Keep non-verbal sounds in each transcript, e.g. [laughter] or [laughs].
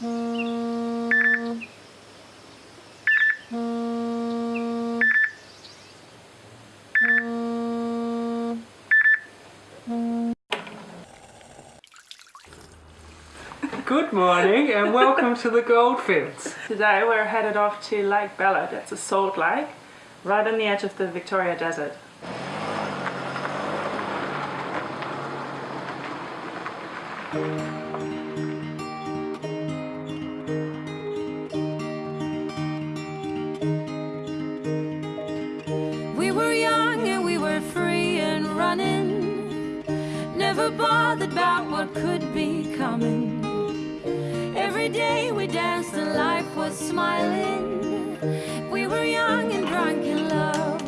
Good morning and welcome to the Goldfields. [laughs] Today we're headed off to Lake Ballard. It's a salt lake right on the edge of the Victoria Desert. We running, never bothered about what could be coming. Every day we danced and life was smiling. We were young and drunk in love.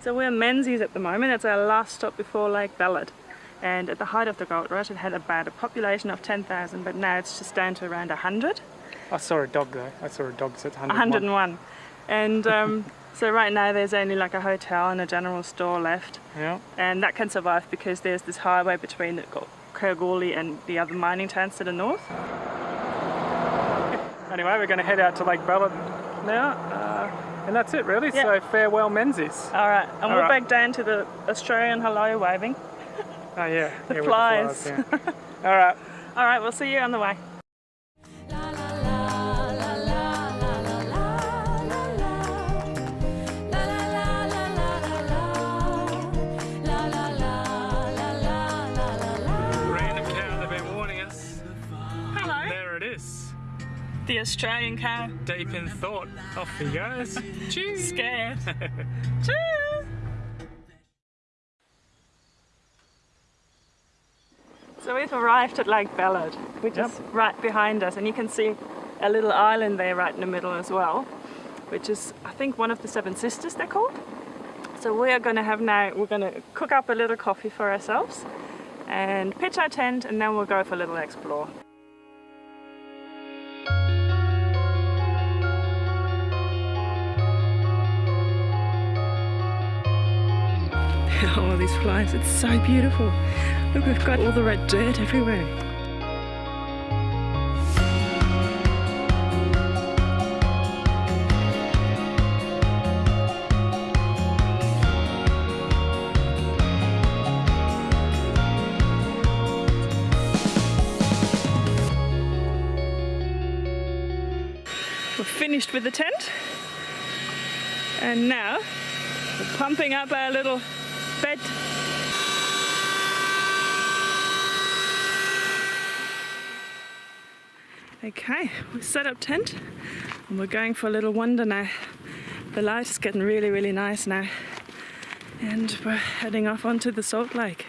So we're Menzies at the moment. It's our last stop before Lake Ballard. And at the height of the gold rush it had about a population of 10,000 but now it's just down to around 100. I saw a dog though. I saw a dog that's 101. 101. And um, [laughs] so right now there's only like a hotel and a general store left. Yeah. and that can survive because there's this highway between the and the other mining towns to the north. Anyway, we're going to head out to Lake Ballard now. Uh, and that's it really. Yeah. So farewell Menzies. All right, and we're right. back down to the Australian hello waving. Oh yeah. [laughs] The yeah, with flies. yeah. All right. [laughs] All right, we'll see you on the way. The Australian cow. Deep in thought. Off he goes. Cheers. Scared. Cheers. [laughs] So we've arrived at Lake Ballard, which is right behind us, and you can see a little island there right in the middle as well, which is I think one of the Seven Sisters they're called. So we are going to have now, we're going to cook up a little coffee for ourselves and pitch our tent and then we'll go for a little explore. [laughs] all these flies, it's so beautiful. Look, we've got all the red dirt everywhere. We're finished with the tent. And now we're pumping up our little Okay, we set up tent and we're going for a little wander now. The light is getting really, really nice now. And we're heading off onto the salt lake.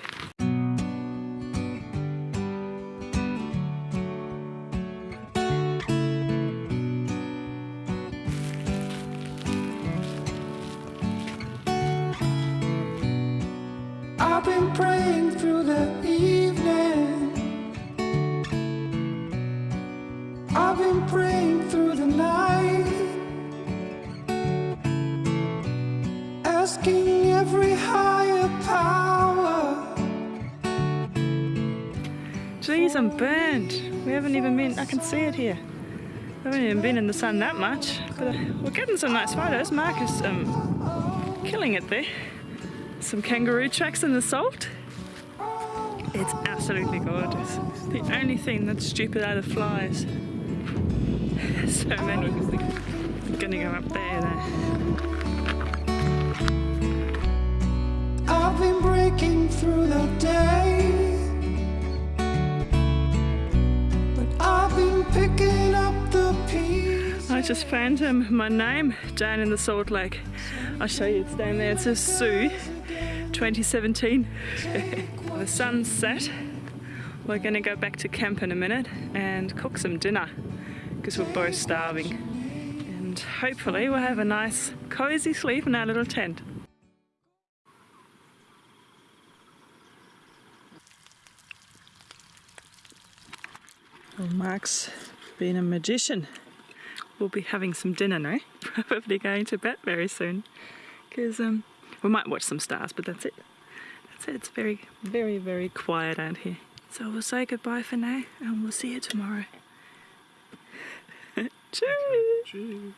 I've been praying through the night. Asking every higher power. Geez, I'm burnt. We haven't even been, I can see it here. We haven't even been in the sun that much, but uh, we're getting some nice photos. Mark is um, killing it there. Some kangaroo tracks in the salt. It's absolutely gorgeous. The only thing that's stupid are the flies. [laughs] so many. I'm gonna go up there though. I've been breaking through the day. But I've been picking up the pieces. I just found him, my name down in the Salt Lake. I'll show you, it's down there. It says Sue 2017. [laughs] the sun's set. We're going to go back to camp in a minute and cook some dinner because we're both starving. And hopefully we'll have a nice cozy sleep in our little tent. Well, Mark's been a magician. We'll be having some dinner now. [laughs] Probably going to bed very soon. Because um, We might watch some stars, but that's it. That's it. It's very, very, very quiet out here. So we'll say goodbye for now, and we'll see you tomorrow. Cheers. Cheers.